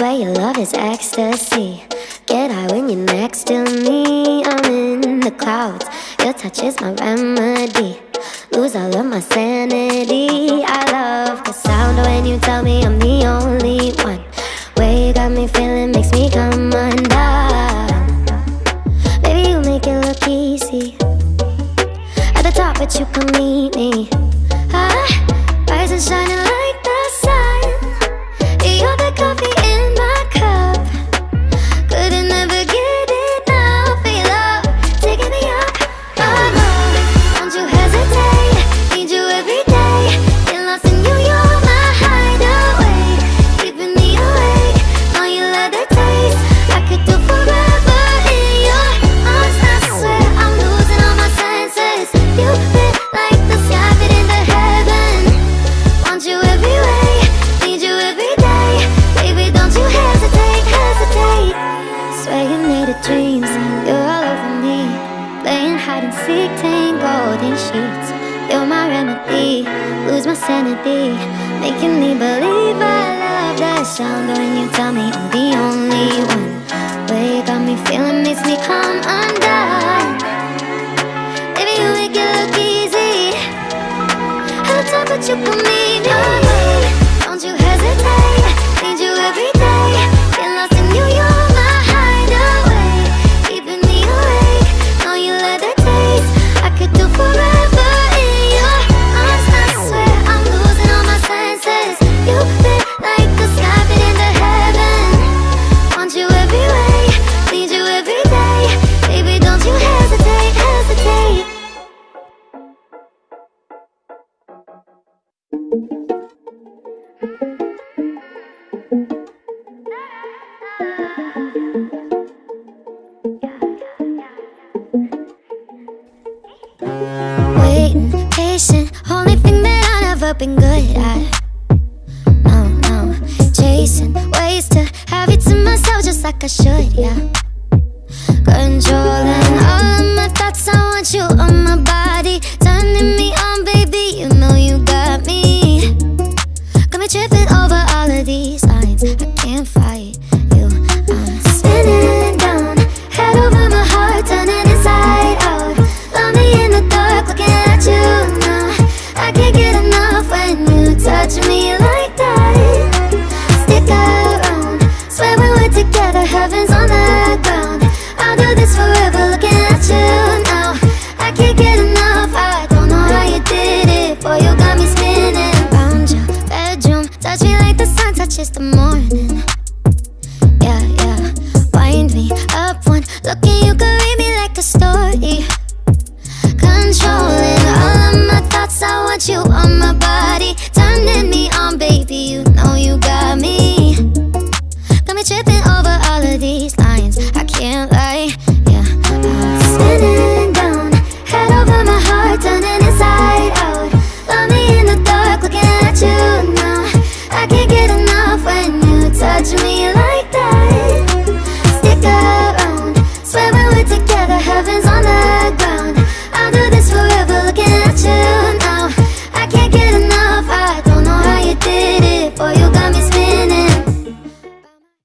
is ecstasy. Get high when you're next to me. I'm in the clouds. Your touch is my remedy. Lose all of my sanity. I love the sound when you tell me I'm the only one. Way you got me feeling makes me come undone. Baby, you make it look easy. At the top, but you can meet me. Ah, rise and shining like coffee in my tangled in sheets. You're my remedy, lose my sanity. Making me believe I love that sound when you tell me I'm the only one. Way you got me feeling makes me come undone. Baby, you make it look easy. The top, but you put me. Waiting, patient, only thing that I never been good at. No, no, chasing ways to have you to myself just like I should, yeah. Controlling all of my thoughts, I want you on my body, together, heaven's on the ground. I'll do this forever, looking at you now. I can't get enough, I don't know how you did it. Boy, you got me spinning round your bedroom. Touch me like the sun touches the morning. Yeah, yeah. Wind me up one look tripping over all of these lines. I can't lie,